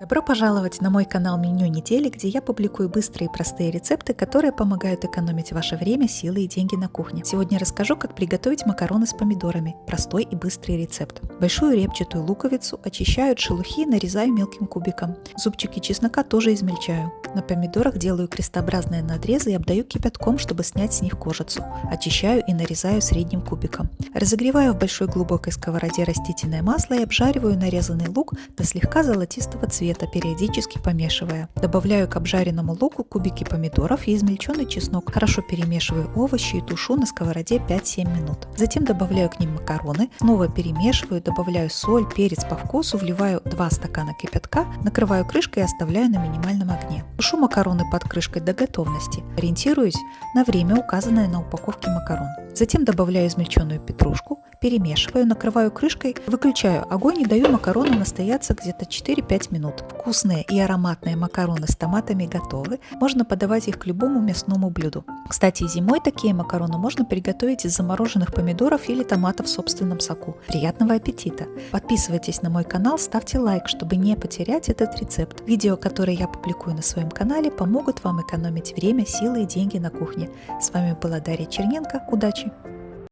Добро пожаловать на мой канал Меню недели, где я публикую быстрые и простые рецепты, которые помогают экономить ваше время, силы и деньги на кухне. Сегодня расскажу, как приготовить макароны с помидорами. Простой и быстрый рецепт. Большую репчатую луковицу очищаю от шелухи и нарезаю мелким кубиком. Зубчики чеснока тоже измельчаю. На помидорах делаю крестообразные надрезы и обдаю кипятком, чтобы снять с них кожицу. Очищаю и нарезаю средним кубиком. Разогреваю в большой глубокой сковороде растительное масло и обжариваю нарезанный лук до слегка золотистого цвета периодически помешивая. Добавляю к обжаренному луку кубики помидоров и измельченный чеснок. Хорошо перемешиваю овощи и тушу на сковороде 5-7 минут. Затем добавляю к ним макароны, снова перемешиваю, добавляю соль, перец по вкусу, вливаю 2 стакана кипятка, накрываю крышкой и оставляю на минимальном огне. Тушу макароны под крышкой до готовности. Ориентируюсь на время, указанное на упаковке макарон. Затем добавляю измельченную петрушку, перемешиваю, накрываю крышкой, выключаю огонь и даю макаронам настояться где-то 4-5 минут. Вкусные и ароматные макароны с томатами готовы, можно подавать их к любому мясному блюду. Кстати, зимой такие макароны можно приготовить из замороженных помидоров или томатов в собственном соку. Приятного аппетита! Подписывайтесь на мой канал, ставьте лайк, чтобы не потерять этот рецепт. Видео, которые я публикую на своем канале, помогут вам экономить время, силы и деньги на кухне. С вами была Дарья Черненко. Удачи!